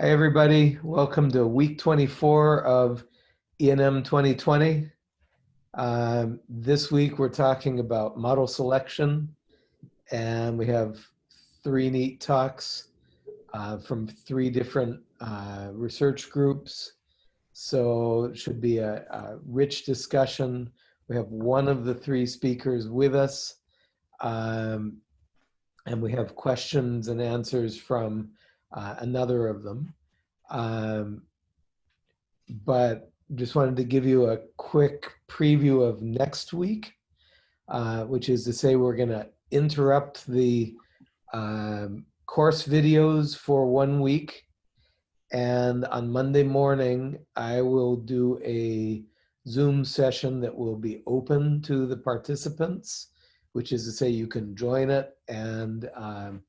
Hi, everybody. Welcome to week 24 of ENM 2020. Um, this week, we're talking about model selection, and we have three neat talks uh, from three different uh, research groups. So it should be a, a, rich discussion. We have one of the three speakers with us, um, and we have questions and answers from uh, another of them. Um, but just wanted to give you a quick preview of next week, uh, which is to say we're going to interrupt the um, course videos for one week. And on Monday morning, I will do a Zoom session that will be open to the participants, which is to say you can join it and um,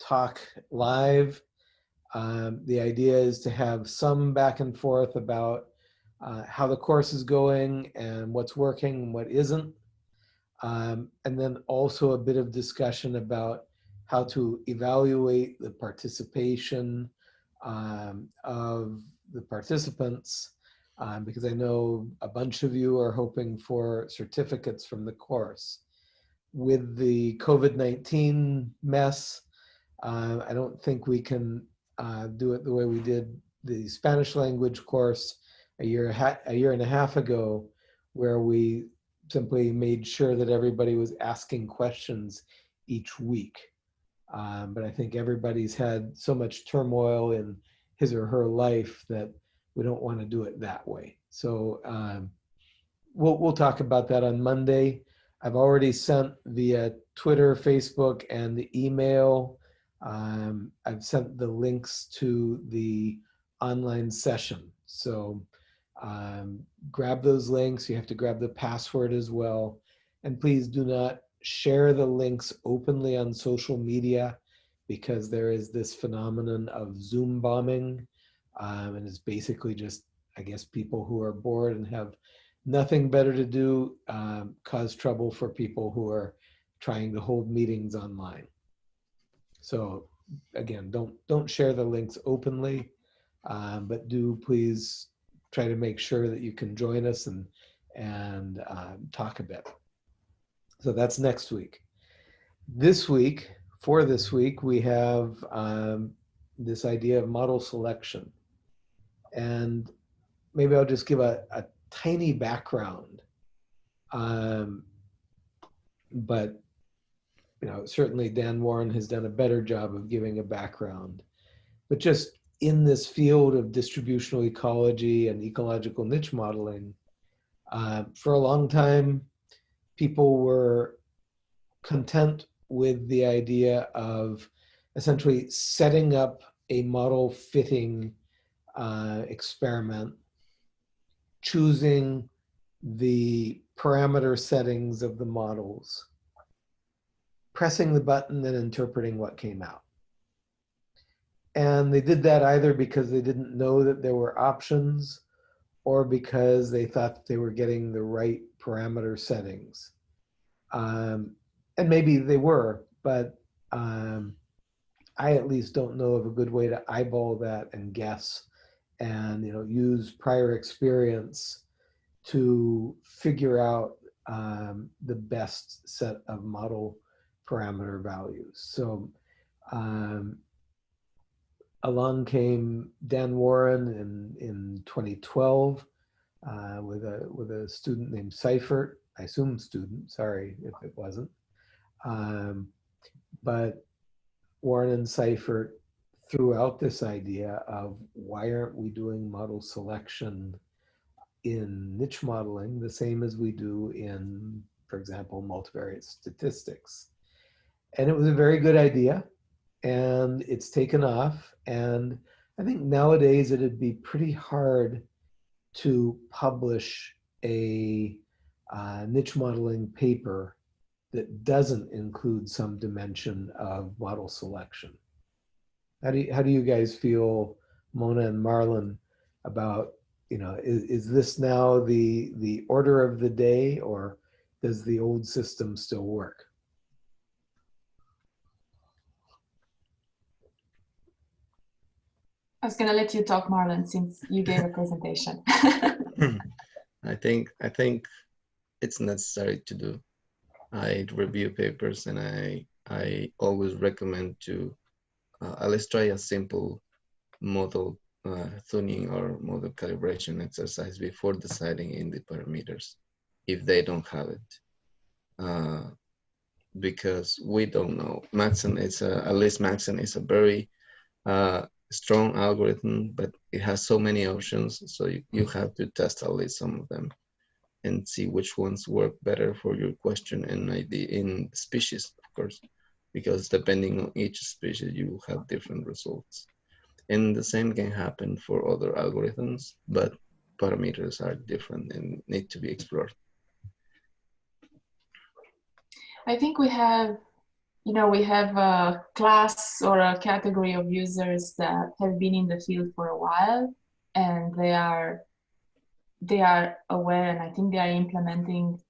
talk live um, the idea is to have some back and forth about uh, how the course is going and what's working and what isn't. Um, and then also a bit of discussion about how to evaluate the participation um, of the participants, um, because I know a bunch of you are hoping for certificates from the course. With the COVID-19 mess, uh, I don't think we can uh, do it the way we did the Spanish language course a year, a year and a half ago, where we simply made sure that everybody was asking questions each week. Um, but I think everybody's had so much turmoil in his or her life that we don't want to do it that way. So um, we'll, we'll talk about that on Monday. I've already sent via Twitter, Facebook, and the email um, I've sent the links to the online session. So um, grab those links. You have to grab the password as well. And please do not share the links openly on social media because there is this phenomenon of Zoom bombing. Um, and it's basically just, I guess, people who are bored and have nothing better to do um, cause trouble for people who are trying to hold meetings online. So again, don't don't share the links openly, um, but do please try to make sure that you can join us and and um, talk a bit. So that's next week. This week, for this week, we have um, this idea of model selection. And maybe I'll just give a, a tiny background. Um, but you know, certainly Dan Warren has done a better job of giving a background. But just in this field of distributional ecology and ecological niche modeling, uh, for a long time, people were content with the idea of essentially setting up a model fitting uh, experiment, choosing the parameter settings of the models, pressing the button and interpreting what came out. And they did that either because they didn't know that there were options or because they thought they were getting the right parameter settings. Um, and maybe they were, but um, I at least don't know of a good way to eyeball that and guess and you know use prior experience to figure out um, the best set of model parameter values. So um, along came Dan Warren in, in 2012 uh, with, a, with a student named Seifert, I assume student, sorry if it wasn't. Um, but Warren and Seifert threw out this idea of why aren't we doing model selection in niche modeling the same as we do in, for example, multivariate statistics. And it was a very good idea and it's taken off. And I think nowadays it'd be pretty hard to publish a uh, niche modeling paper that doesn't include some dimension of model selection. How do you, how do you guys feel, Mona and Marlon, about, you know, is, is this now the, the order of the day or does the old system still work? I was going to let you talk, Marlon, since you gave a presentation. I think I think it's necessary to do. I review papers and I I always recommend to uh, at least try a simple model uh, tuning or model calibration exercise before deciding in the parameters if they don't have it. Uh, because we don't know. Maxent is a, at least Maxent is a very uh, strong algorithm, but it has so many options. So you, you mm. have to test at least some of them and see which ones work better for your question and ID in species, of course, because depending on each species, you will have different results. And the same can happen for other algorithms, but parameters are different and need to be explored. I think we have, you know, we have a class or a category of users that have been in the field for a while and they are they are aware and I think they are implementing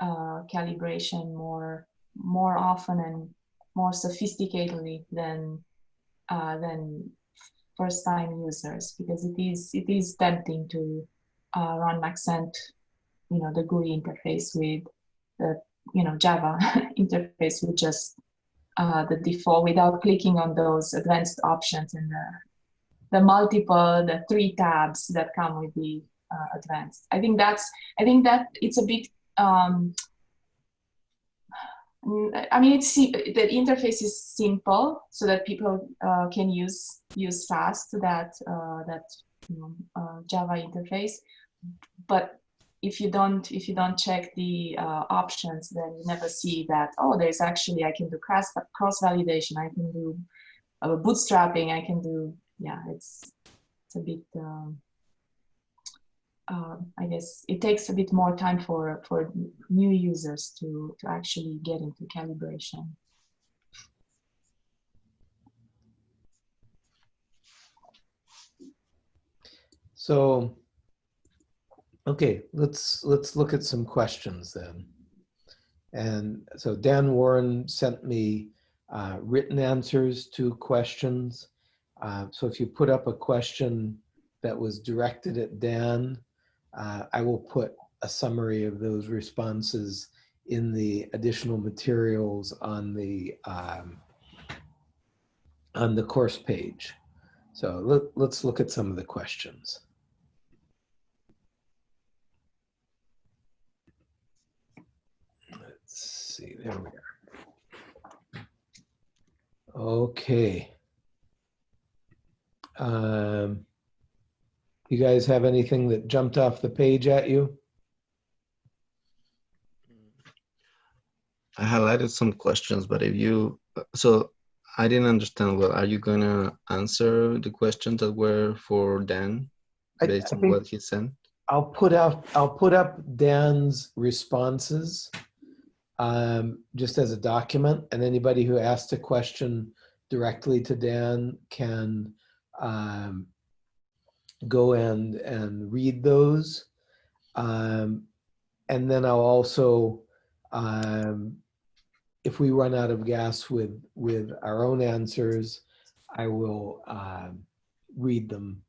uh, calibration more more often and more sophisticatedly than uh, than first time users because it is it is tempting to uh, run Maxent, you know, the GUI interface with the you know Java interface with just uh, the default without clicking on those advanced options and the the multiple the three tabs that come with the uh, advanced. I think that's I think that it's a bit. Um, I mean, it's the interface is simple so that people uh, can use use fast that uh, that you know, uh, Java interface. But if you don't if you don't check the uh, options, then you never see that oh, there's actually I can do cross cross validation, I can do uh, bootstrapping, I can do yeah, it's it's a bit. Um, uh, I guess it takes a bit more time for for new users to to actually get into calibration. So, okay, let's let's look at some questions then. And so Dan Warren sent me uh, written answers to questions. Uh, so if you put up a question that was directed at Dan, uh, I will put a summary of those responses in the additional materials on the um, on the course page. So let, let's look at some of the questions. Let's see, there we are. Okay. Um, you guys have anything that jumped off the page at you? I highlighted some questions, but if you, so I didn't understand well. Are you gonna answer the questions that were for Dan based I, I on what he sent? I'll put up I'll put up Dan's responses um, just as a document, and anybody who asked a question directly to Dan can um, go and and read those. Um, and then I'll also, um, if we run out of gas with with our own answers, I will um, read them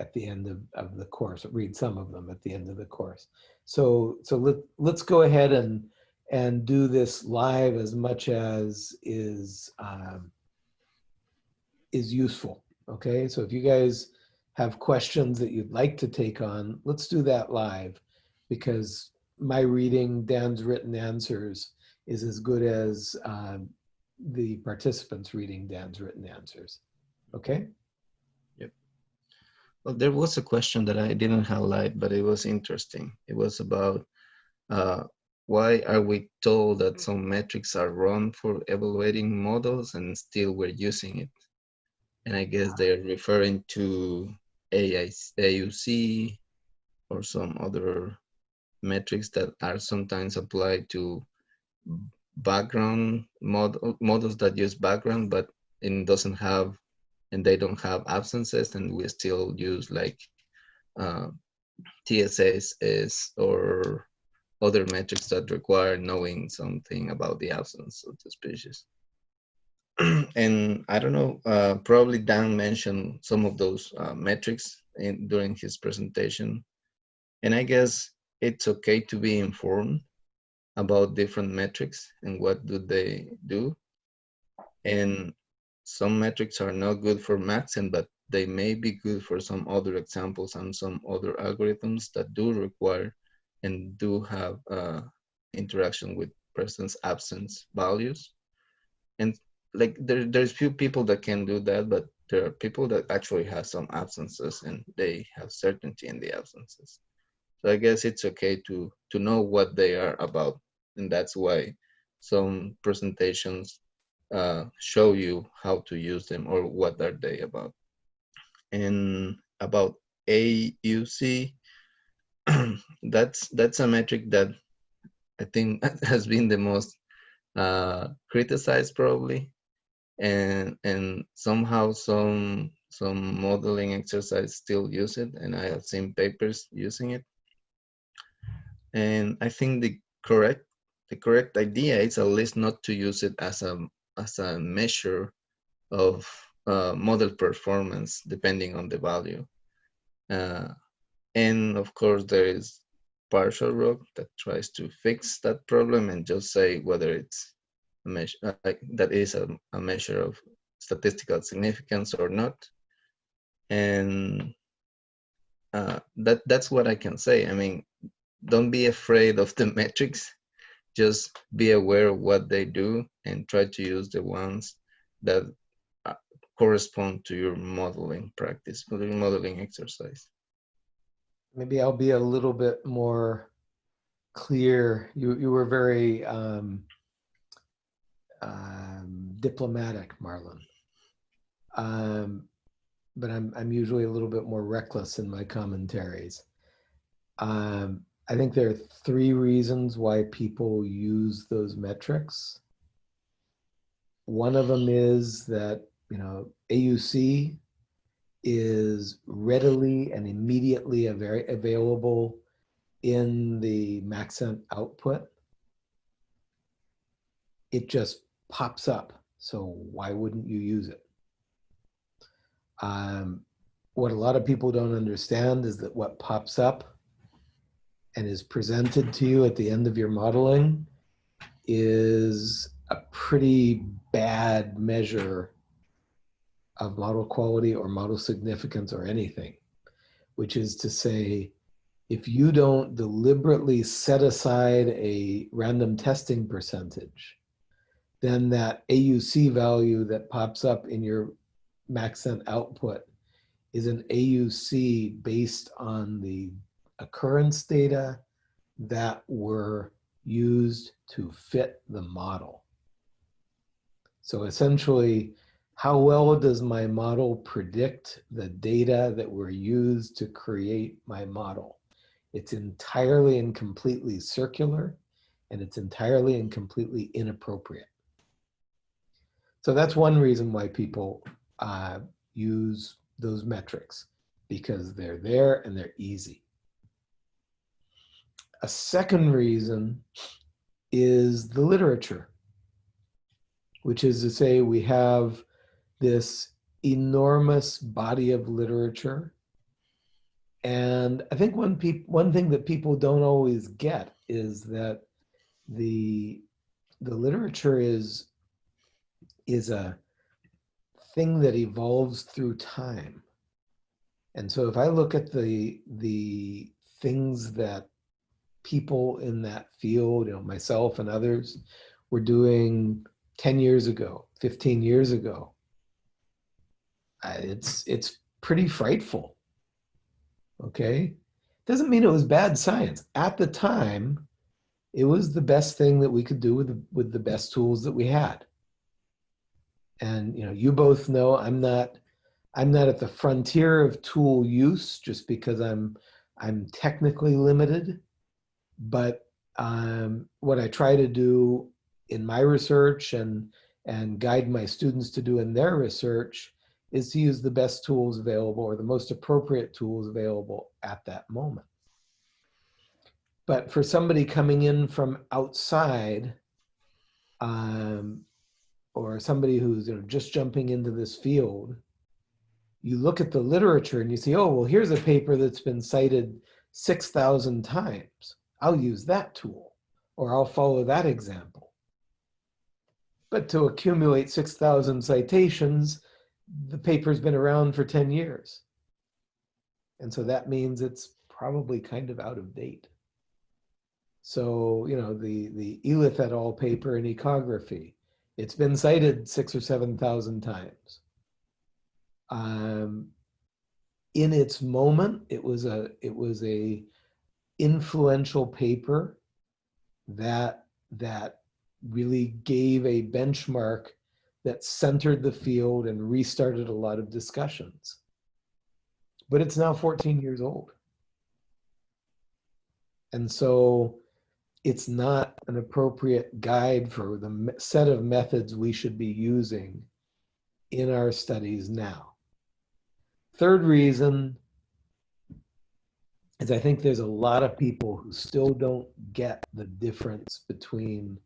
at the end of, of the course, read some of them at the end of the course. So so let, let's go ahead and and do this live as much as is um, is useful. Okay, so if you guys have questions that you'd like to take on, let's do that live because my reading Dan's written answers is as good as uh, the participants reading Dan's written answers. Okay? Yep. Well, there was a question that I didn't highlight, but it was interesting. It was about uh, why are we told that some metrics are wrong for evaluating models and still we're using it? And I guess they're referring to AUC or some other metrics that are sometimes applied to background model, models that use background, but it doesn't have, and they don't have absences, and we still use like uh, TSS or other metrics that require knowing something about the absence of the species. and I don't know, uh, probably Dan mentioned some of those uh, metrics in, during his presentation. And I guess it's okay to be informed about different metrics and what do they do. And some metrics are not good for Maxent, but they may be good for some other examples and some other algorithms that do require and do have uh, interaction with person's absence values. And like there, there's few people that can do that, but there are people that actually have some absences and they have certainty in the absences. So I guess it's okay to to know what they are about, and that's why some presentations uh, show you how to use them or what are they about. And about AUC, that's that's a metric that I think has been the most uh, criticized probably, and and somehow some some modeling exercise still use it, and I have seen papers using it. And I think the correct the correct idea is at least not to use it as a as a measure of uh, model performance depending on the value. Uh, and of course, there is partial ROC that tries to fix that problem and just say whether it's a measure uh, that is a, a measure of statistical significance or not. And uh, that that's what I can say. I mean, don't be afraid of the metrics. Just be aware of what they do and try to use the ones that uh, correspond to your modeling practice, modeling exercise. Maybe I'll be a little bit more clear. You you were very um, um, diplomatic, Marlon. Um, but I'm I'm usually a little bit more reckless in my commentaries. Um, I think there are three reasons why people use those metrics. One of them is that you know AUC is readily and immediately available in the Maxent output. It just pops up. So why wouldn't you use it? Um, what a lot of people don't understand is that what pops up and is presented to you at the end of your modeling is a pretty bad measure of model quality or model significance or anything, which is to say, if you don't deliberately set aside a random testing percentage, then that AUC value that pops up in your Maxent output is an AUC based on the occurrence data that were used to fit the model. So essentially, how well does my model predict the data that were used to create my model? It's entirely and completely circular, and it's entirely and completely inappropriate. So that's one reason why people uh, use those metrics, because they're there and they're easy. A second reason is the literature, which is to say we have this enormous body of literature. And I think one, one thing that people don't always get is that the, the literature is, is a thing that evolves through time. And so if I look at the, the things that people in that field, you know, myself and others were doing 10 years ago, 15 years ago, it's it's pretty frightful. Okay, doesn't mean it was bad science at the time. It was the best thing that we could do with the, with the best tools that we had. And you know, you both know I'm not I'm not at the frontier of tool use just because I'm I'm technically limited. But um, what I try to do in my research and and guide my students to do in their research is to use the best tools available or the most appropriate tools available at that moment. But for somebody coming in from outside, um, or somebody who's you know, just jumping into this field, you look at the literature and you see, oh, well, here's a paper that's been cited 6,000 times. I'll use that tool or I'll follow that example. But to accumulate 6,000 citations, the paper's been around for 10 years. And so that means it's probably kind of out of date. So, you know, the, the Elith et al. paper in ecography, it's been cited six or 7,000 times. Um, in its moment, it was a, it was a influential paper that, that really gave a benchmark that centered the field and restarted a lot of discussions. But it's now 14 years old. And so it's not an appropriate guide for the set of methods we should be using in our studies now. Third reason is I think there's a lot of people who still don't get the difference between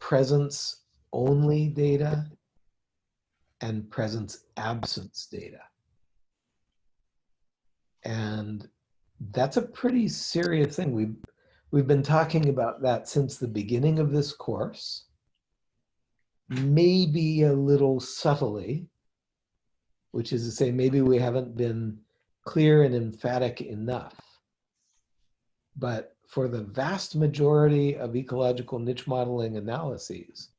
presence only data and presence absence data. And that's a pretty serious thing. We've, we've been talking about that since the beginning of this course, maybe a little subtly, which is to say, maybe we haven't been clear and emphatic enough. But for the vast majority of ecological niche modeling analyses,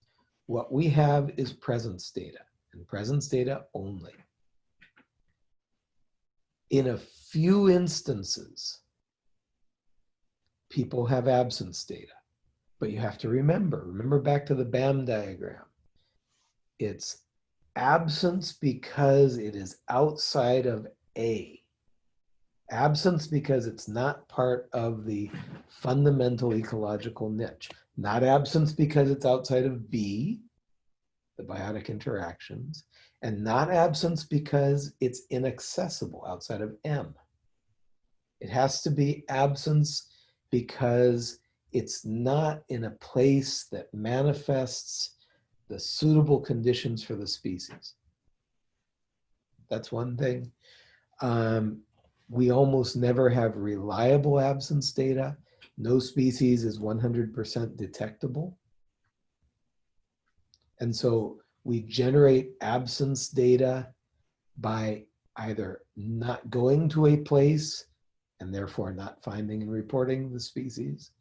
what we have is presence data and presence data only. In a few instances, people have absence data, but you have to remember, remember back to the BAM diagram. It's absence because it is outside of A. Absence because it's not part of the fundamental ecological niche. Not absence because it's outside of B, the biotic interactions, and not absence because it's inaccessible outside of M. It has to be absence because it's not in a place that manifests the suitable conditions for the species. That's one thing. Um, we almost never have reliable absence data. No species is 100% detectable. And so we generate absence data by either not going to a place and therefore not finding and reporting the species,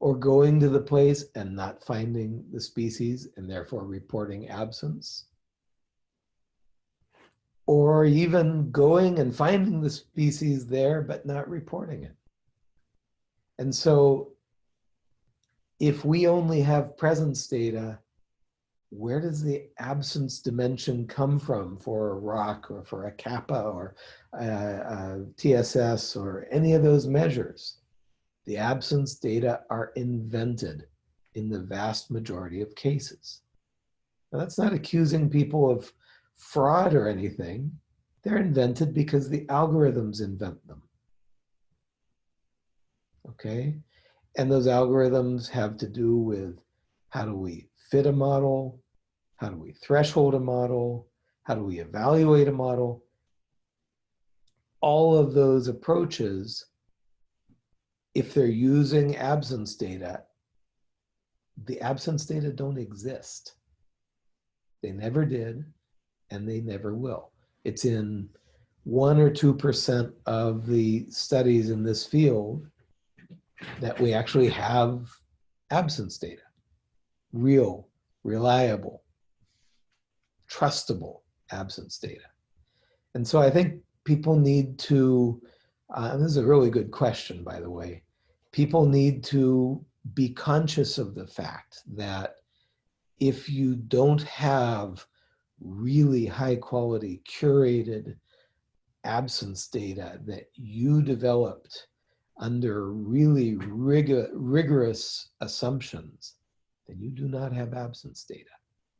or going to the place and not finding the species and therefore reporting absence, or even going and finding the species there but not reporting it. And so if we only have presence data, where does the absence dimension come from for a ROC or for a kappa or a, a TSS or any of those measures? The absence data are invented in the vast majority of cases. Now, that's not accusing people of fraud or anything. They're invented because the algorithms invent them. Okay? And those algorithms have to do with how do we fit a model? How do we threshold a model? How do we evaluate a model? All of those approaches, if they're using absence data, the absence data don't exist. They never did, and they never will. It's in one or 2% of the studies in this field that we actually have absence data, real, reliable, trustable absence data. And so I think people need to, uh, and this is a really good question, by the way, people need to be conscious of the fact that if you don't have really high quality curated absence data that you developed under really rigor, rigorous assumptions, then you do not have absence data.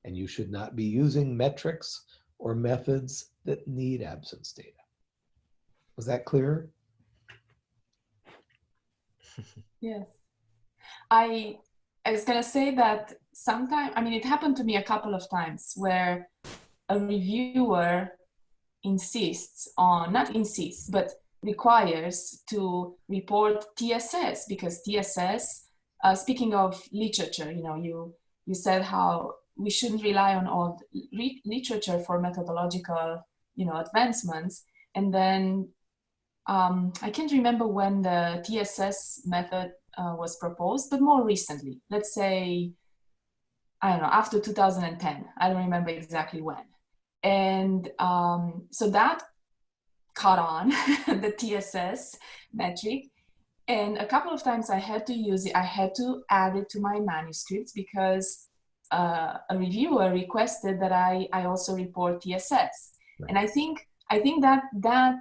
And you should not be using metrics or methods that need absence data. Was that clear? Yes. I I was gonna say that sometimes, I mean, it happened to me a couple of times where a reviewer insists on, not insists, but requires to report TSS because TSS, uh, speaking of literature, you know, you, you said how we shouldn't rely on old re- literature for methodological, you know, advancements. And then um, I can't remember when the TSS method uh, was proposed, but more recently, let's say, I don't know, after 2010. I don't remember exactly when. And um, so that caught on the TSS metric. And a couple of times I had to use it, I had to add it to my manuscripts because uh, a reviewer requested that I, I also report TSS. Right. And I think I think that that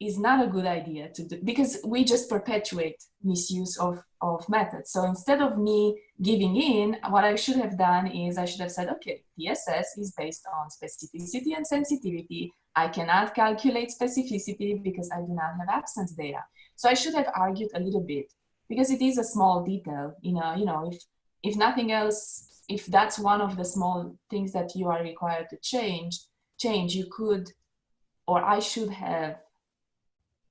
is not a good idea to do because we just perpetuate misuse of, of methods. So instead of me giving in, what I should have done is I should have said, okay, TSS is based on specificity and sensitivity. I cannot calculate specificity because I do not have absence data. So I should have argued a little bit because it is a small detail, you know, you know, if, if nothing else, if that's one of the small things that you are required to change, change, you could, or I should have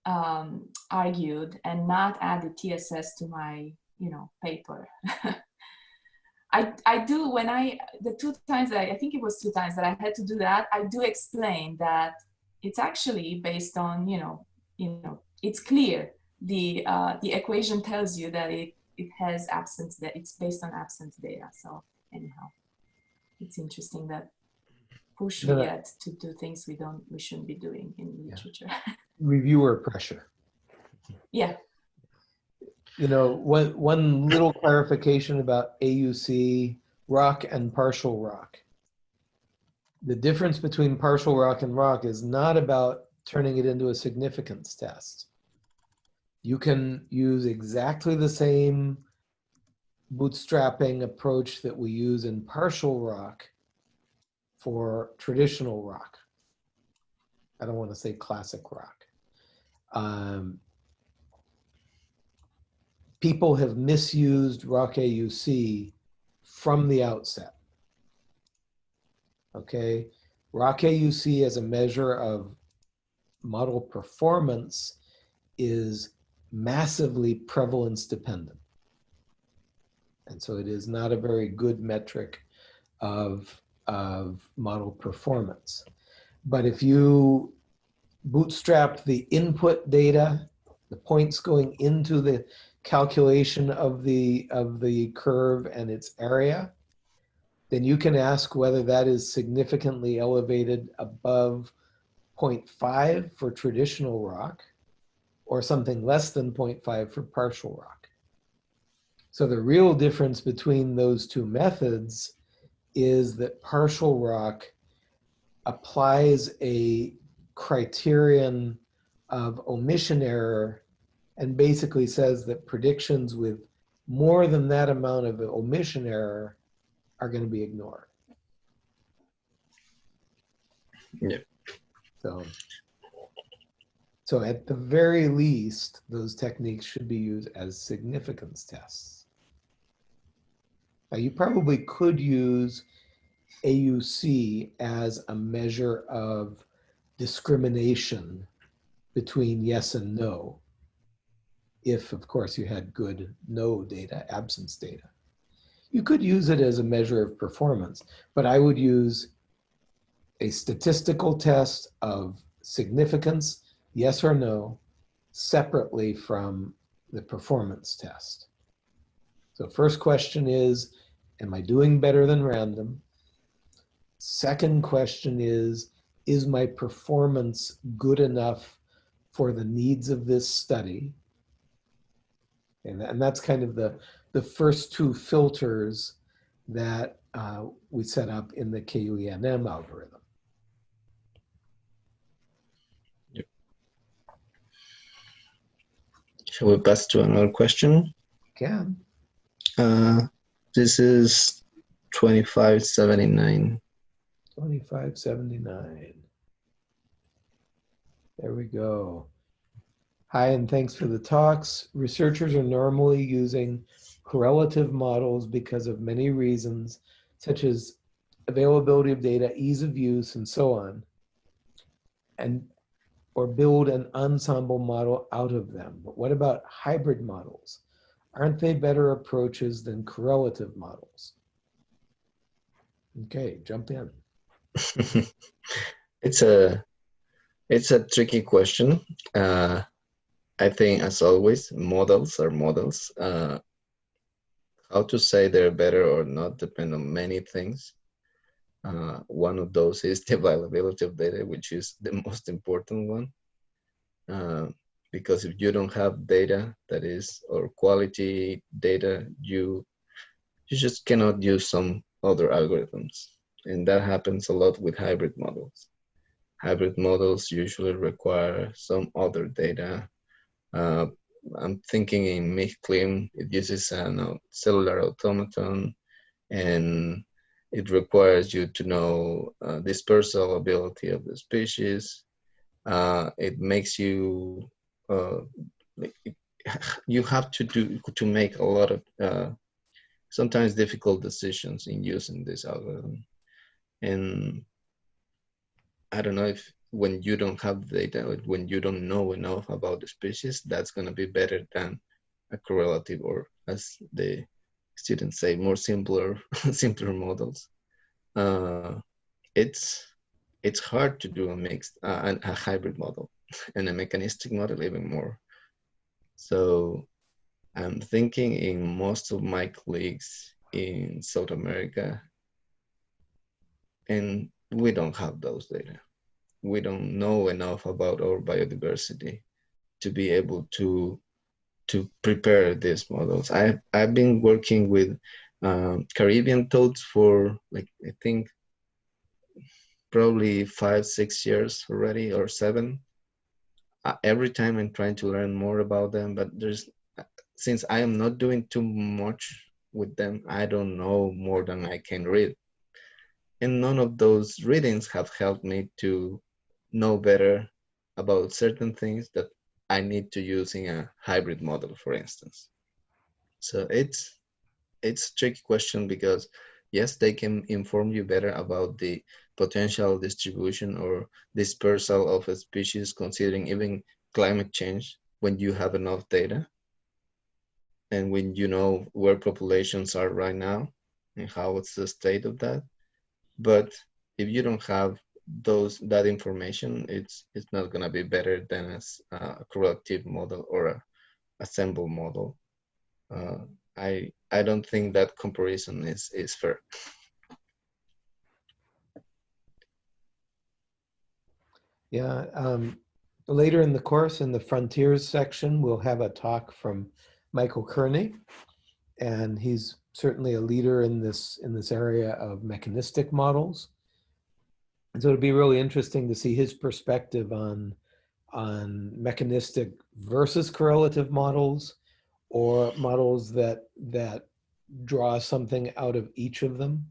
um, argued and not added TSS to my, you know, paper. I, I do when I the two times that I, I think it was two times that I had to do that I do explain that it's actually based on you know you know it's clear the uh, the equation tells you that it it has absence that it's based on absence data so anyhow it's interesting that push we No, no. get to do things we don't we shouldn't be doing in literature Reviewer pressure. yeah You know, one, one little clarification about AUC ROC and partial ROC. The difference between partial ROC and ROC is not about turning it into a significance test. You can use exactly the same bootstrapping approach that we use in partial ROC for traditional ROC. I don't want to say classic rock. Um, people have misused ROC AUC from the outset. Okay, ROC AUC as a measure of model performance is massively prevalence dependent. And so it is not a very good metric of, of model performance. But if you bootstrap the input data, the points going into the calculation of the, of the curve and its area, then you can ask whether that is significantly elevated above 0.5 for traditional ROC or something less than 0.5 for partial ROC. So the real difference between those two methods is that partial ROC applies a criterion of omission error and basically says that predictions with more than that amount of omission error are going to be ignored. Yeah. So, so at the very least, those techniques should be used as significance tests. Now, you probably could use AUC as a measure of discrimination between yes and no. If, of course, you had good no data, absence data. You could use it as a measure of performance, but I would use a statistical test of significance, yes or no, separately from the performance test. So first question is, am I doing better than random? Second question is, is my performance good enough for the needs of this study? And, and that's kind of the, the first two filters that uh, we set up in the KUENM algorithm. Yep. Shall we pass to another question? Can. Uh, this is 2579. 2579. There we go. Hi, and thanks for the talks. Researchers are normally using correlative models because of many reasons, such as availability of data, ease of use, and so on, and or build an ensemble model out of them. But what about hybrid models? Aren't they better approaches than correlative models? Okay, jump in. it's a it's a tricky question. Uh, I think, as always, models are models. Uh, how to say they're better or not depend on many things. Uh, one of those is the availability of data, which is the most important one. Because if you don't have data that is or quality data, you you just cannot use some other algorithms, and that happens a lot with hybrid models. Hybrid models usually require some other data. Uh, I'm thinking in MigClim, it uses a uh, cellular automaton, and it requires you to know uh, dispersal ability of the species. Uh, it makes you uh, you have to do to make a lot of uh, sometimes difficult decisions in using this algorithm, and I don't know if when you don't have data, when you don't know enough about the species, that's going to be better than a correlative or as the students say, more simpler, simpler models. Uh, it's it's hard to do a mixed, uh, a hybrid model and a mechanistic model even more. So I'm thinking in most of my colleagues in South America, and we don't have those data. We don't know enough about our biodiversity to be able to to prepare these models. I I've been working with um, Caribbean toads for like I think probably five six years already or seven. Uh, every time I'm trying to learn more about them, but there's since I am not doing too much with them, I don't know more than I can read. And none of those readings have helped me to know better about certain things that I need to use in a hybrid model, for instance. So it's it's tricky question because yes, they can inform you better about the potential distribution or dispersal of a species considering even climate change when you have enough data and when you know where populations are right now and how it's the state of that. But if you don't have those that information it's it's not going to be better than a correlative model or a assemble model uh, i i don't think that comparison is is fair. Yeah um, later in the course in the frontiers section we'll have a talk from michael kearney and he's certainly a leader in this in this area of mechanistic models. And so it'd be really interesting to see his perspective on, on mechanistic versus correlative models or models that, that draw something out of each of them.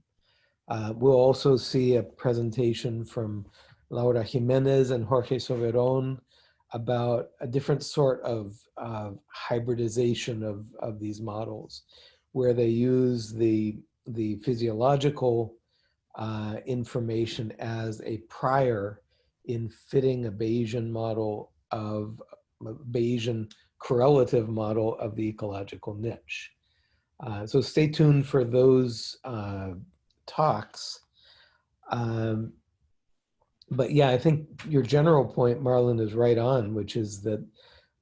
Uh, we'll also see a presentation from Laura Jimenez and Jorge Soberon about a different sort of uh, hybridization of, of these models, where they use the, the physiological uh, information as a prior in fitting a Bayesian model of Bayesian correlative model of the ecological niche. Uh, so stay tuned for those uh, talks. Um, but yeah, I think your general point, Marlon, is right on, which is that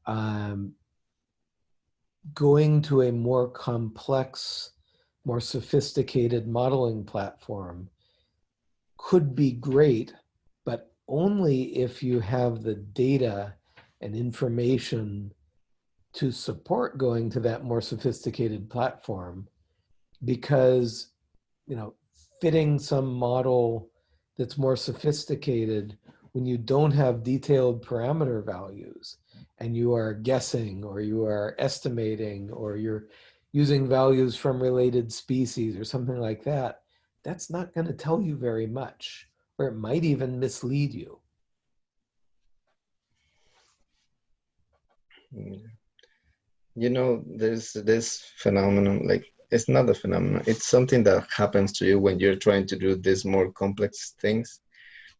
um, going to a more complex, more sophisticated modeling platform could be great, but only if you have the data and information to support going to that more sophisticated platform because you know fitting some model that's more sophisticated when you don't have detailed parameter values and you are guessing or you are estimating or you're using values from related species or something like that that's not going to tell you very much, or it might even mislead you. Hmm. You know, there's this phenomenon, like it's not a phenomenon. It's something that happens to you when you're trying to do these more complex things,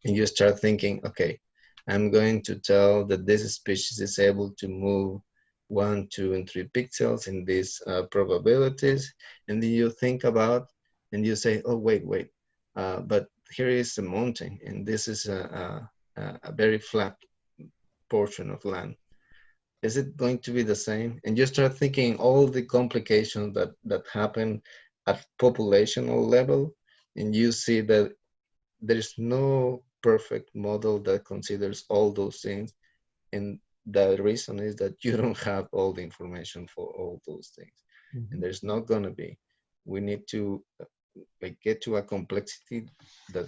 and you start thinking, okay, I'm going to tell that this species is able to move one, two, and three pixels in these uh, probabilities, and then you think about, and you say, oh wait, wait, uh, but here is a mountain, and this is a, a, a very flat portion of land is it going to be the same? And you start thinking all the complications that, that happen at populational level, and you see that there's no perfect model that considers all those things. And the reason is that you don't have all the information for all those things. Mm -hmm. And there's not gonna be. We need to like get to a complexity that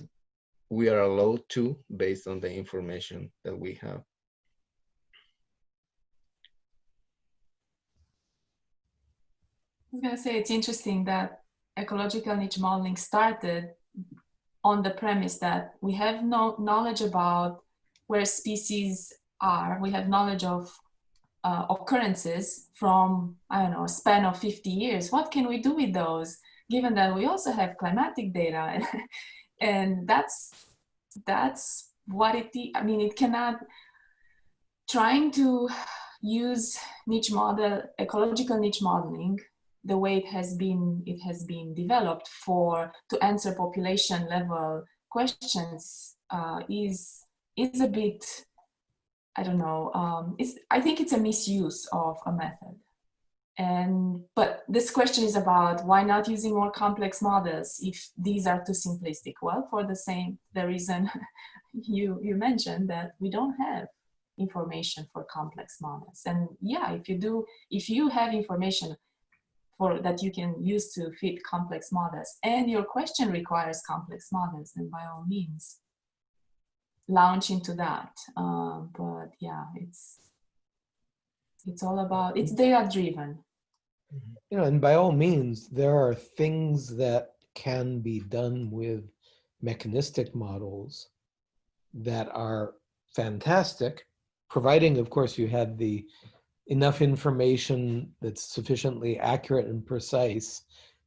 we are allowed to based on the information that we have. Was going to say it's interesting that ecological niche modeling started on the premise that we have no knowledge about where species are. We have knowledge of uh, occurrences from, I don't know, a span of 50 years. What can we do with those, given that we also have climatic data? and that's, that's what it, I mean, it cannot, trying to use niche model, ecological niche modeling the way it has been it has been developed for to answer population level questions uh, is is a bit I don't know um, it's I think it's a misuse of a method. And but this question is about why not using more complex models if these are too simplistic? Well for the same the reason you you mentioned that we don't have information for complex models. And yeah if you do if you have information for that you can use to fit complex models and your question requires complex models then by all means launch into that. Um, but yeah it's it's all about it's data driven. You know and by all means there are things that can be done with mechanistic models that are fantastic providing of course you had the enough information that's sufficiently accurate and precise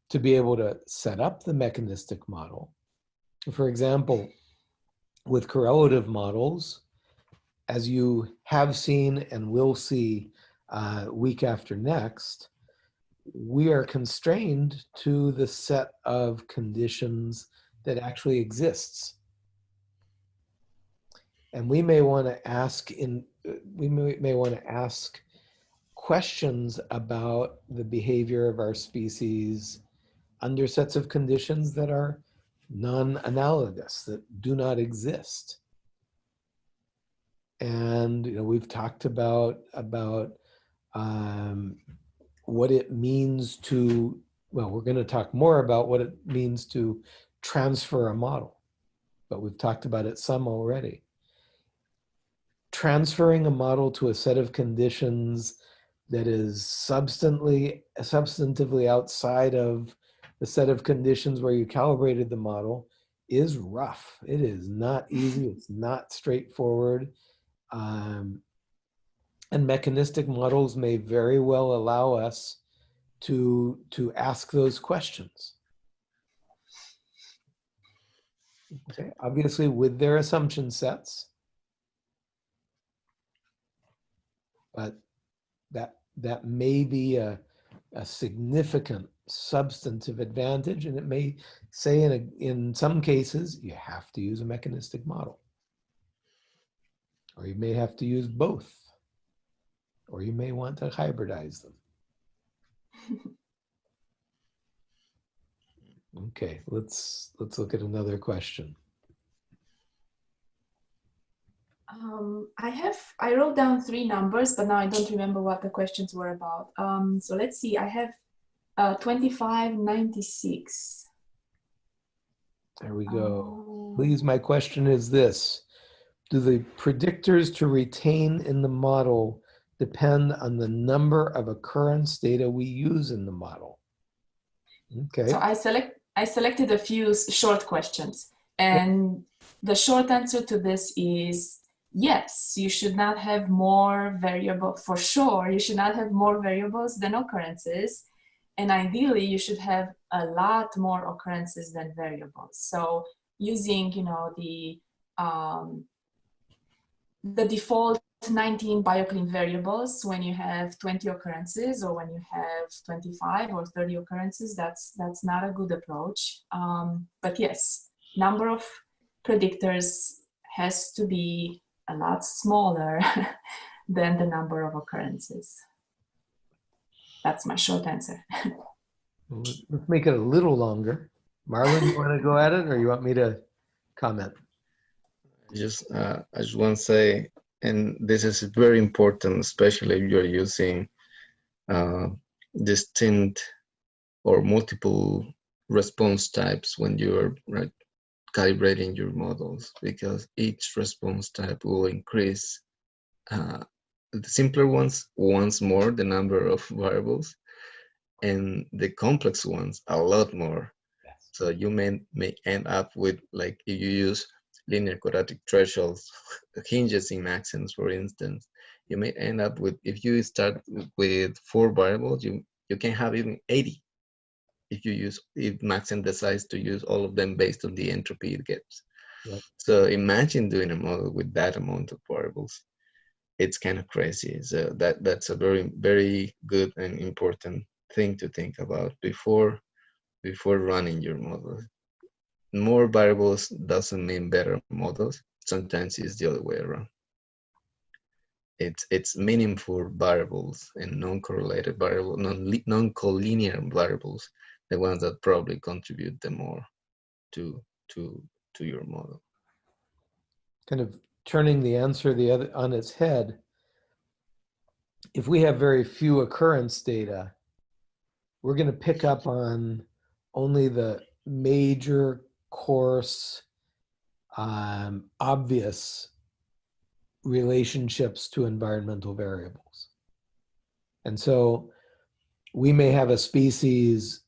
to be able to set up the mechanistic model. For example, with correlative models, as you have seen and will see uh, week after next, we are constrained to the set of conditions that actually exists. And we may want to ask in, we may, may want to ask questions about the behavior of our species under sets of conditions that are non-analogous, that do not exist. And you know, we've talked about, about um, what it means to, well, we're gonna talk more about what it means to transfer a model, but we've talked about it some already. Transferring a model to a set of conditions that is substantively, substantively outside of the set of conditions where you calibrated the model is rough. It is not easy. It's not straightforward. Um, and mechanistic models may very well allow us to, to ask those questions. Okay, obviously with their assumption sets, but that that may be a, a significant substantive advantage and it may say in, a, in some cases you have to use a mechanistic model. Or you may have to use both. Or you may want to hybridize them. Okay let's let's look at another question Um, I have, I wrote down three numbers, but now I don't remember what the questions were about. Um, so let's see, I have uh, 2596. There we go. Um, Please, my question is this. Do the predictors to retain in the model depend on the number of occurrence data we use in the model? Okay. So I select I selected a few short questions and the short answer to this is yes, you should not have more variable, for sure, you should not have more variables than occurrences. And ideally, you should have a lot more occurrences than variables. So using, you know, the, um, the default 19 bioclim variables when you have 20 occurrences or when you have 25 or 30 occurrences, that's, that's not a good approach. Um, but yes, number of predictors has to be a lot smaller than the number of occurrences. That's my short answer. Let's make it a little longer. Marlon, you want to go at it or you want me to comment? Just, uh, I just want to say, and this is very important, especially if you're using uh, distinct or multiple response types when you're right, calibrating your models, because each response type will increase uh, the simpler ones once more the number of variables, and the complex ones a lot more. So you may may end up with like if you use linear quadratic thresholds, hinges in Maxent, for instance, you may end up with if you start with four variables, you you can have even 80 if you use if Maxent decides to use all of them based on the entropy it gets. Yep. So imagine doing a model with that amount of variables. It's kind of crazy. So that that's a very very good and important thing to think about before before running your model. More variables doesn't mean better models. Sometimes it's the other way around. It's it's meaningful variables and non-correlated variables, non non-collinear variables, the ones that probably contribute the more to to to your model. Kind of turning the answer the other on its head. If we have very few occurrence data, we're going to pick up on only the major coarse, um, obvious relationships to environmental variables. And so we may have a species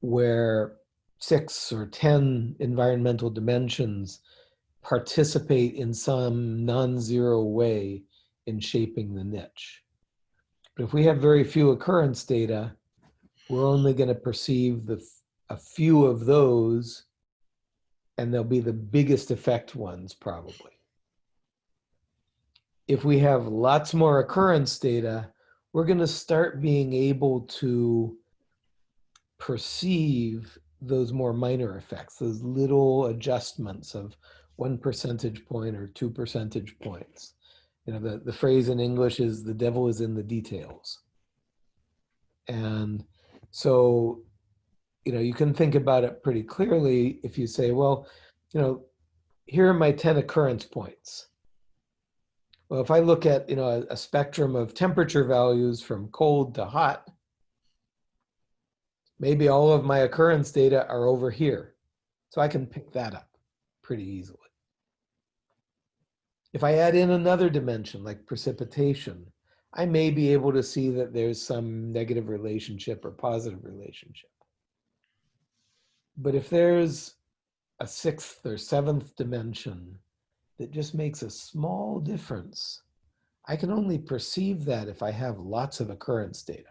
where six or 10 environmental dimensions participate in some non-zero way in shaping the niche. But if we have very few occurrence data, we're only going to perceive the a few of those and they'll be the biggest effect ones probably. If we have lots more occurrence data, we're going to start being able to perceive those more minor effects, those little adjustments of one percentage point or two percentage points. You know, the, the phrase in English is the devil is in the details. And so, you know, you can think about it pretty clearly if you say, well, you know, here are my 10 occurrence points. Well, if I look at, you know, a, a spectrum of temperature values from cold to hot, maybe all of my occurrence data are over here. So I can pick that up pretty easily. If I add in another dimension like precipitation, I may be able to see that there's some negative relationship or positive relationship. But if there's a sixth or seventh dimension that just makes a small difference, I can only perceive that if I have lots of occurrence data.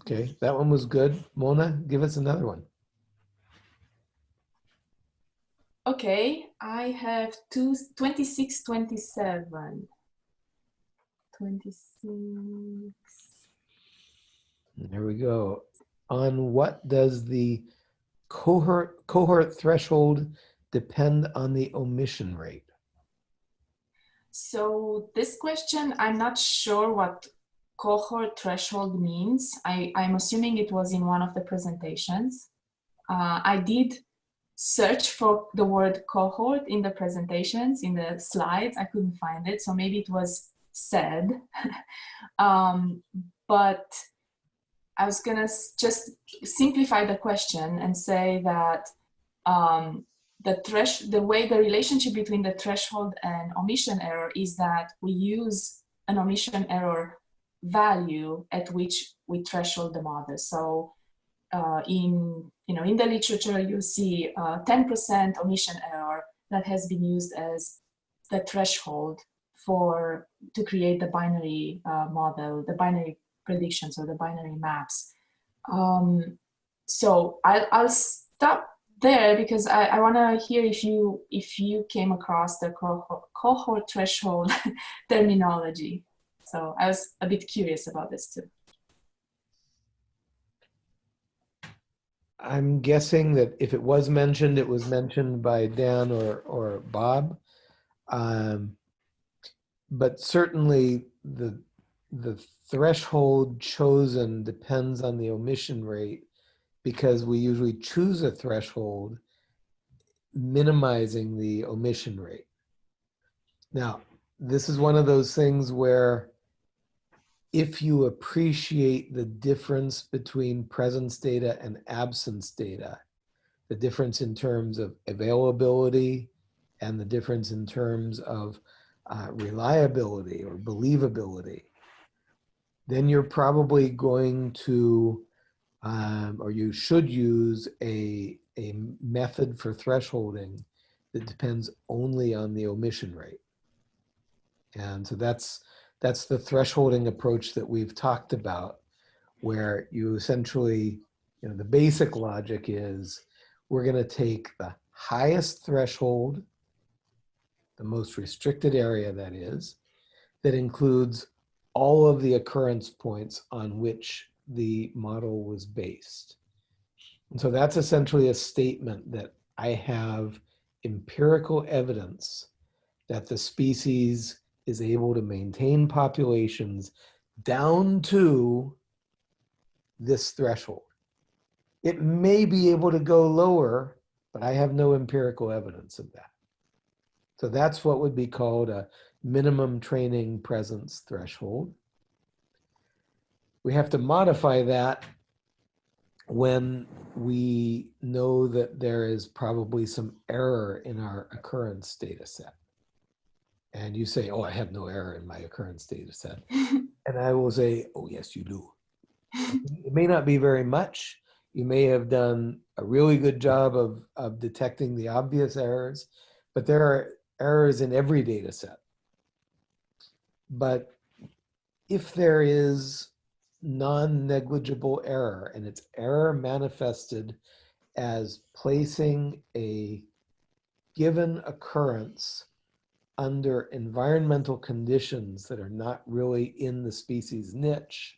Okay, that one was good. Mona, give us another one. Okay, I have two, 26, 27. 26. There we go. On what does the cohort cohort threshold depend on the omission rate? So this question, I'm not sure what cohort threshold means. I, I'm assuming it was in one of the presentations. Uh, I did search for the word cohort in the presentations, in the slides. I couldn't find it, so maybe it was said. um, but I was gonna just simplify the question and say that um, the thresh the way the relationship between the threshold and omission error is that we use an omission error value at which we threshold the model. So uh, in you know in the literature you see 10% omission error that has been used as the threshold for to create the binary uh, model, the binary predictions or the binary maps. Um, so I'll, I'll stop there because I, I want to hear if you if you came across the cohort, cohort threshold terminology. So I was a bit curious about this too. I'm guessing that if it was mentioned, it was mentioned by Dan or, or Bob. Um, but certainly the, the threshold chosen depends on the omission rate because we usually choose a threshold minimizing the omission rate. Now, this is one of those things where if you appreciate the difference between presence data and absence data, the difference in terms of availability and the difference in terms of uh, reliability or believability, then you're probably going to, um, or you should use a, a method for thresholding that depends only on the omission rate. And so that's, that's the thresholding approach that we've talked about, where you essentially, you know, the basic logic is we're going to take the highest threshold, the most restricted area that is, that includes all of the occurrence points on which the model was based. And so that's essentially a statement that I have empirical evidence that the species is able to maintain populations down to this threshold. It may be able to go lower, but I have no empirical evidence of that. So that's what would be called a minimum training presence threshold. We have to modify that when we know that there is probably some error in our occurrence data set and you say, oh, I have no error in my occurrence data set. and I will say, oh, yes, you do. it may not be very much. You may have done a really good job of, of detecting the obvious errors, but there are errors in every data set. But if there is non-negligible error and it's error manifested as placing a given occurrence under environmental conditions that are not really in the species niche,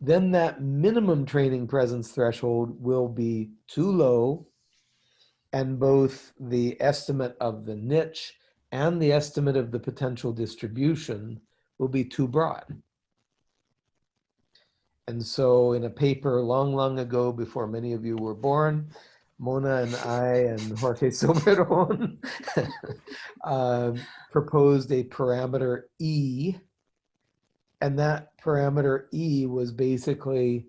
then that minimum training presence threshold will be too low and both the estimate of the niche and the estimate of the potential distribution will be too broad. And so in a paper long, long ago, before many of you were born, Mona and I and Jorge Soberón um, proposed a parameter E. And that parameter E was basically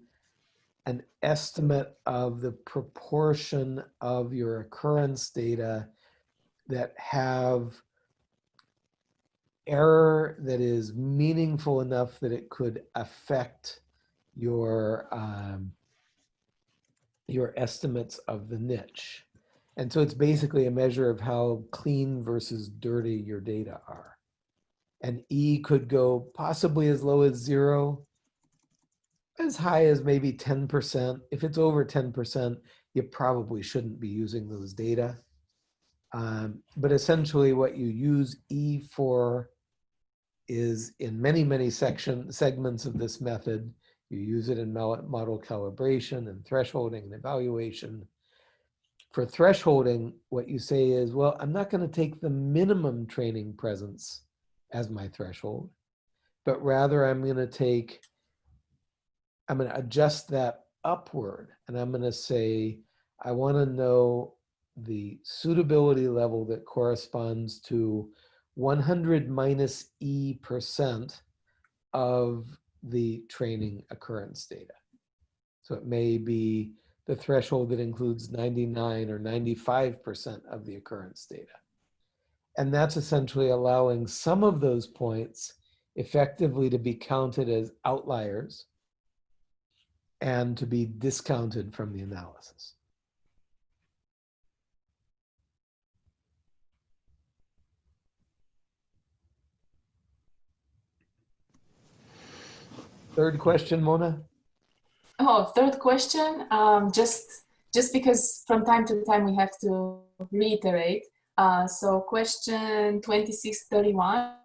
an estimate of the proportion of your occurrence data that have error that is meaningful enough that it could affect your um, your estimates of the niche. And so it's basically a measure of how clean versus dirty your data are. And E could go possibly as low as zero, as high as maybe 10%. If it's over 10%, you probably shouldn't be using those data. Um, but essentially what you use E for is in many, many section segments of this method, you use it in model calibration and thresholding and evaluation. For thresholding, what you say is, well, I'm not going to take the minimum training presence as my threshold, but rather I'm going to take, I'm going to adjust that upward and I'm going to say, I want to know the suitability level that corresponds to 100 minus E percent of the training occurrence data. So it may be the threshold that includes 99 or 95% of the occurrence data. And that's essentially allowing some of those points effectively to be counted as outliers and to be discounted from the analysis. Third question, Mona? Oh, third question. Um, just just because from time to time we have to reiterate. Uh, so question 2631,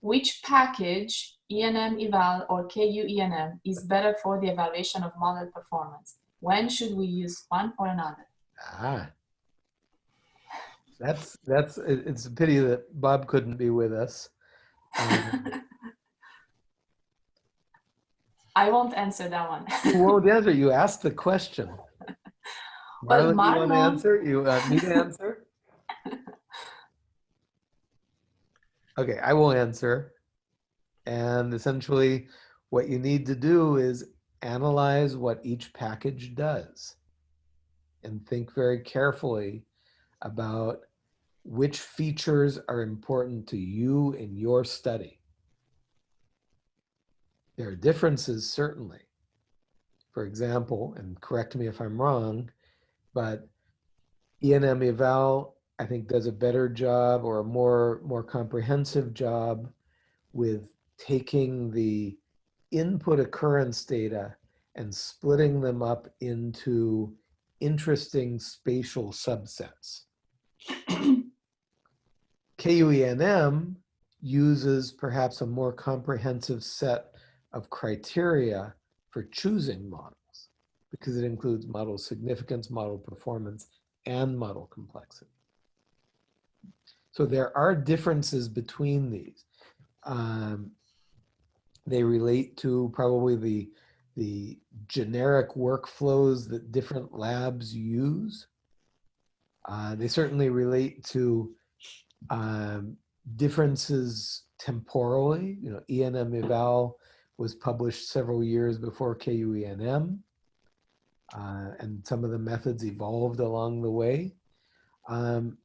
which package ENM eval or KU ENM is better for the evaluation of model performance? When should we use one or another? Ah, that's that's. It's a pity that Bob couldn't be with us. Um, I won't answer that one. you won't answer. You asked the question. Well, Marlon, you want to answer? You want me to answer? Okay, I will answer. And essentially, what you need to do is analyze what each package does and think very carefully about which features are important to you in your study. There are differences, certainly. For example, and correct me if I'm wrong, but ENM eval, I think, does a better job or a more, more comprehensive job with taking the input occurrence data and splitting them up into interesting spatial subsets. KUENM uses perhaps a more comprehensive set of criteria for choosing models because it includes model significance, model performance, and model complexity. So there are differences between these. Um, they relate to probably the, the generic workflows that different labs use. Uh, they certainly relate to um, differences temporally. You know, ENM eval was published several years before KUENM. Uh, and some of the methods evolved along the way. Um,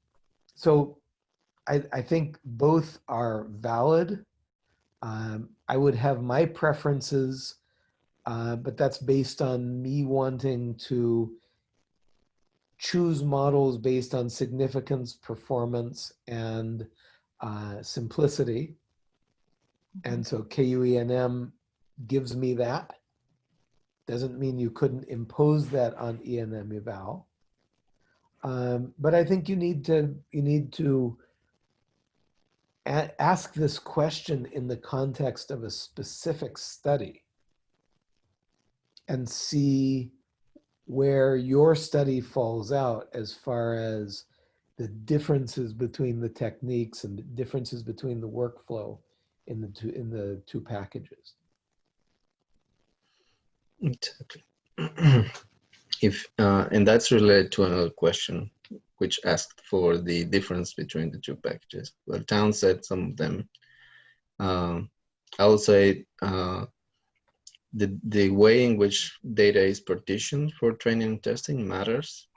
so I, I think both are valid. Um, I would have my preferences, uh, but that's based on me wanting to choose models based on significance, performance, and uh, simplicity. And so KUENM gives me that. Doesn't mean you couldn't impose that on ENM eval. Um, but I think you need to you need to ask this question in the context of a specific study and see where your study falls out as far as the differences between the techniques and the differences between the workflow in the two in the two packages. Exactly. if uh, and that's related to another question, which asked for the difference between the two packages. Well, Town said some of them. Um, I would say uh, the the way in which data is partitioned for training and testing matters,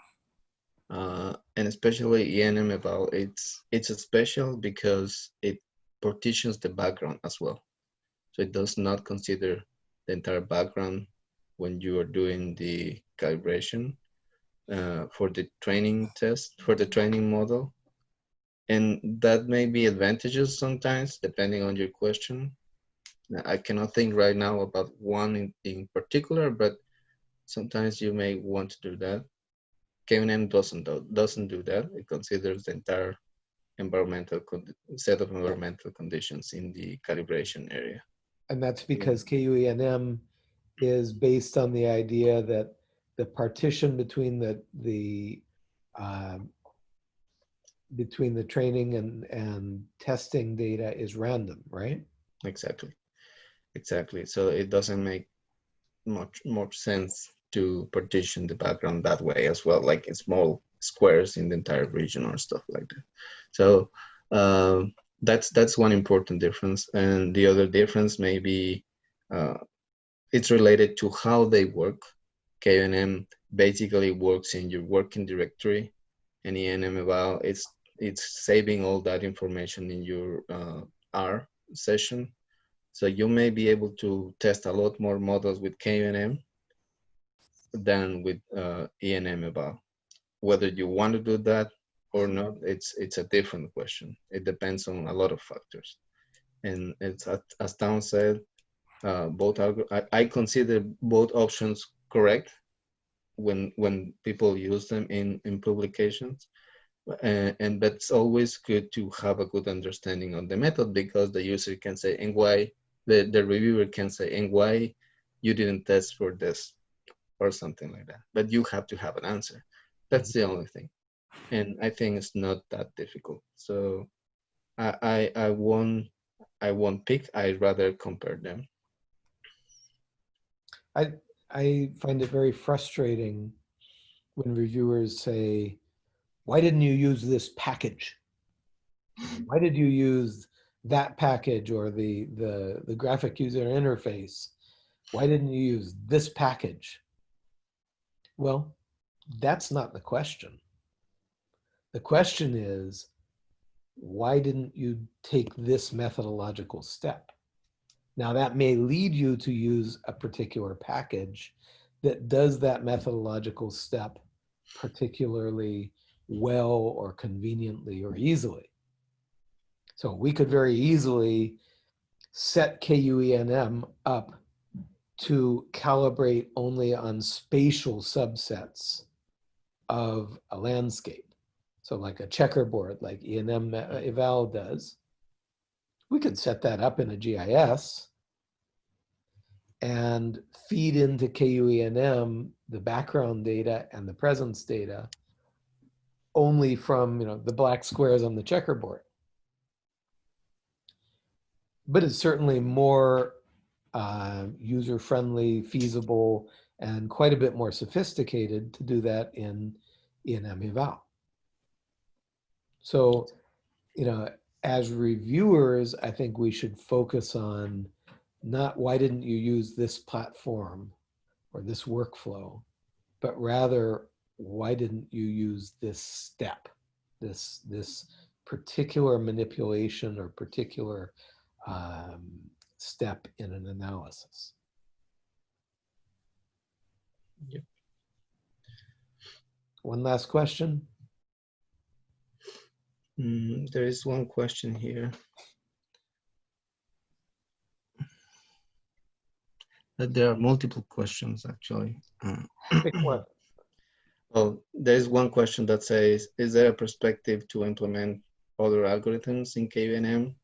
uh, and especially ENM eval. It's it's special because it partitions the background as well, so it does not consider the entire background when you are doing the calibration uh, for the training test, for the training model. And that may be advantages sometimes, depending on your question. I cannot think right now about one in, in particular, but sometimes you may want to do that. KUENM doesn't do, doesn't do that. It considers the entire environmental set of environmental conditions in the calibration area. And that's because KUENM is based on the idea that the partition between the the um, between the training and and testing data is random, right? Exactly, exactly. So it doesn't make much much sense to partition the background that way as well, like in small squares in the entire region or stuff like that. So um, that's that's one important difference, and the other difference may be uh, it's related to how they work. KUENM basically works in your working directory, and ENM eval it's it's saving all that information in your uh, R session. So you may be able to test a lot more models with KUENM than with uh, ENM eval. Whether you want to do that or not, it's it's a different question. It depends on a lot of factors, and it's as, Town said, uh, both are. I, I consider both options correct when when people use them in in publications. Uh, and but it's always good to have a good understanding of the method because the user can say and why? The, the reviewer can say and why you didn't test for this or something like that? But you have to have an answer. That's the only thing. And i think it's not that difficult. So i i, I won't i won't pick. I'd rather compare them I, I find it very frustrating when reviewers say, why didn't you use this package? Why did you use that package or the, the, the graphic user interface? Why didn't you use this package? Well, that's not the question. The question is, why didn't you take this methodological step? Now that may lead you to use a particular package that does that methodological step particularly well or conveniently or easily. So we could very easily set KUENM up to calibrate only on spatial subsets of a landscape. So like a checkerboard like ENM uh, eval does. We could set that up in a GIS and feed into KUENM the background data and the presence data only from you know the black squares on the checkerboard. But it's certainly more uh, user-friendly, feasible, and quite a bit more sophisticated to do that in ENM eval. So, you know, as reviewers, I think we should focus on not why didn't you use this platform or this workflow, but rather why didn't you use this step, this, this particular manipulation or particular um, step in an analysis. Yep. One last question. Mm, there is one question here. That there are multiple questions actually. Uh, Pick one. well, there's one question that says, is there a perspective to implement other algorithms in KUENM?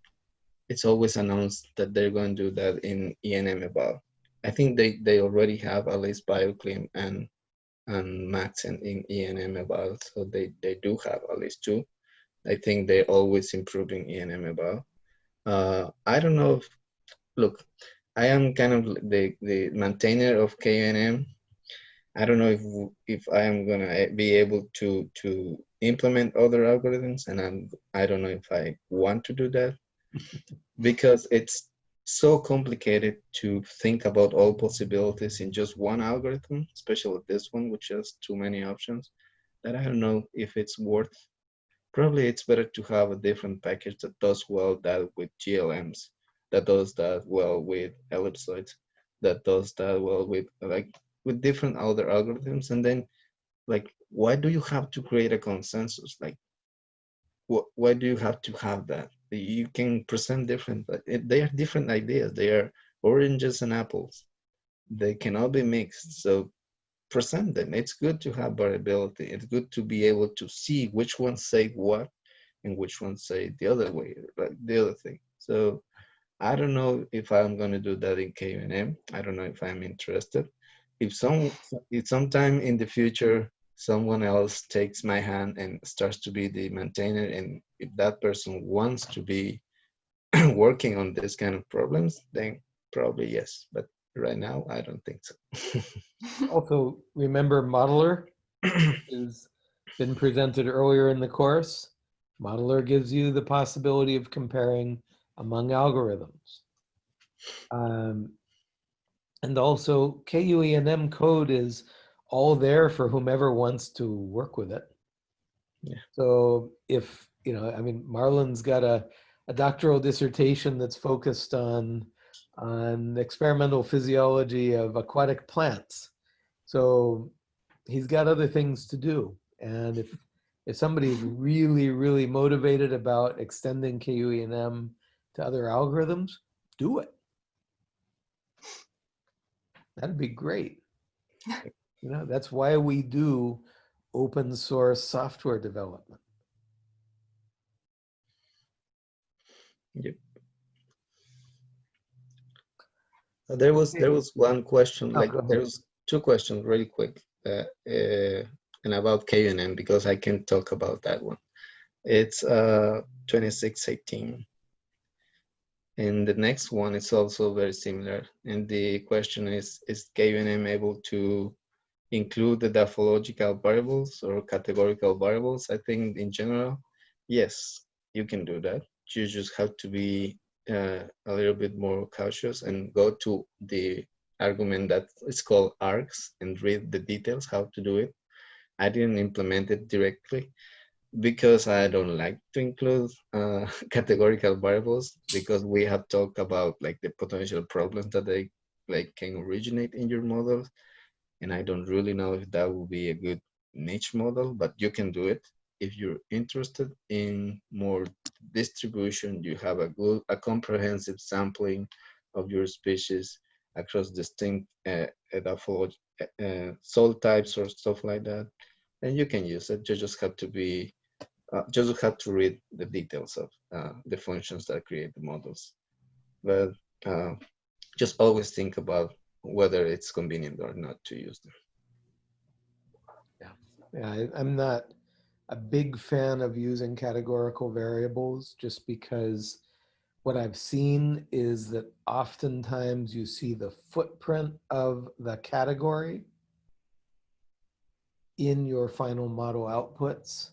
It's always announced that they're going to do that in ENM eval. I think they, they already have at least BioClim and and Maxent in ENM eval, so they, they do have at least two. I think they're always improving ENM eval. Uh, I don't know if, look, I am kind of the, the maintainer of KUENM. I don't know if if I am gonna be able to to implement other algorithms, and I'm I don't know if I want to do that because it's so complicated to think about all possibilities in just one algorithm, especially this one, which has too many options. That I don't know if it's worth. Probably it's better to have a different package that does well that with GLMs that does that well with ellipsoids, that does that well with like with different other algorithms. And then like, why do you have to create a consensus? Like, what, why do you have to have that? You can present different, they are different ideas. They are oranges and apples. They cannot be mixed. So present them. It's good to have variability. It's good to be able to see which ones say what and which ones say the other way, like the other thing. So I don't know if I'm going to do that in KUENM. I don't know if I'm interested. If some, if sometime in the future, someone else takes my hand and starts to be the maintainer, and if that person wants to be working on this kind of problems, then probably yes. But right now, I don't think so. Also, remember Modeler has been presented earlier in the course. Modeler gives you the possibility of comparing among algorithms. Um, and also KUENM code is all there for whomever wants to work with it. Yeah. So if, you know, I mean, Marlon's got a, a doctoral dissertation that's focused on, on experimental physiology of aquatic plants. So he's got other things to do. And if if somebody's really, really motivated about extending KUENM to other algorithms, do it. That'd be great. You know, that's why we do open source software development. Yep. Uh, There was, there was one question, Oh, like, there was two questions really quick. uh, uh, And about KUENM, because I can talk about that one. It's uh, 2618. And the next one is also very similar. And the question is, is KUENM able to include the morphological variables or categorical variables? I think in general, yes, you can do that. You just have to be uh, a little bit more cautious and go to the argument that is called args and read the details how to do it. I didn't implement it directly because I don't like to include uh, categorical variables because we have talked about like the potential problems that they like can originate in your models. And I don't really know if that will be a good niche model, but you can do it. If you're interested in more distribution, you have a good, a comprehensive sampling of your species across distinct uh, uh, soil types or stuff like that, then you can use it. You just have to be, uh, just have to read the details of uh, the functions that create the models. But uh, just always think about whether it's convenient or not to use them. Yeah, I, I'm not a big fan of using categorical variables just because what I've seen is that oftentimes you see the footprint of the category in your final model outputs.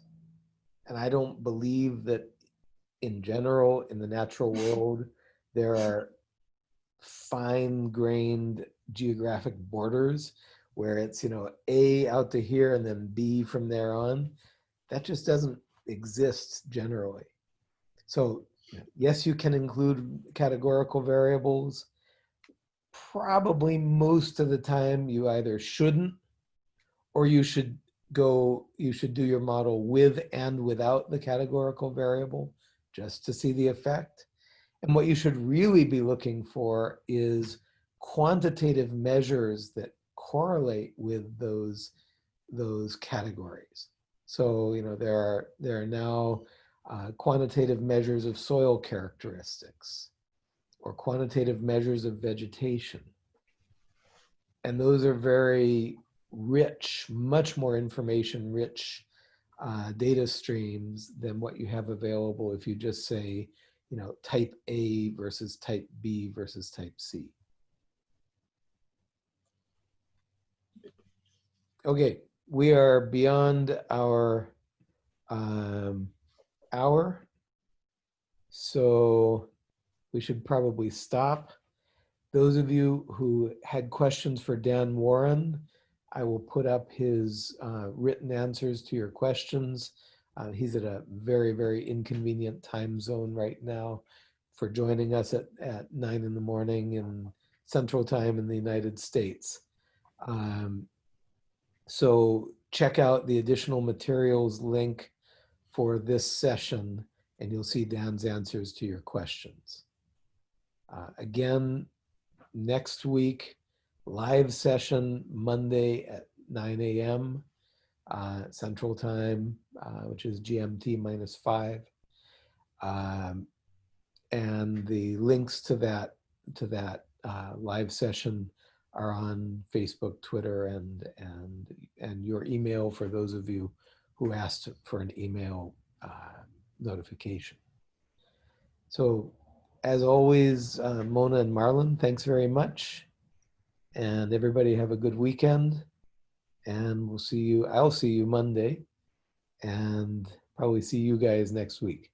And I don't believe that in general, in the natural world, there are fine grained geographic borders where it's, you know, A out to here and then B from there on. That just doesn't exist generally. So yes, you can include categorical variables. Probably most of the time you either shouldn't or you should go, you should do your model with and without the categorical variable just to see the effect. And what you should really be looking for is quantitative measures that correlate with those, those categories. So, you know, there are, there are now uh, quantitative measures of soil characteristics or quantitative measures of vegetation. And those are very rich, much more information rich uh, data streams than what you have available if you just say, you know, type A versus type B versus type C. Okay, we are beyond our um, hour. So we should probably stop. Those of you who had questions for Dan Warren, I will put up his uh, written answers to your questions. Uh, he's at a very, very inconvenient time zone right now for joining us at, at nine in the morning in central time in the United States. Um, so check out the additional materials link for this session and you'll see Dan's answers to your questions. Uh, again, next week, live session Monday at 9 a.m. Uh, Central Time, uh, which is GMT minus five. Um, and the links to that to that uh, live session are on Facebook, Twitter, and and and your email for those of you who asked for an email uh, notification. So as always, uh, Mona and Marlon, thanks very much. And everybody have a good weekend. And we'll see you, I'll see you Monday and probably see you guys next week.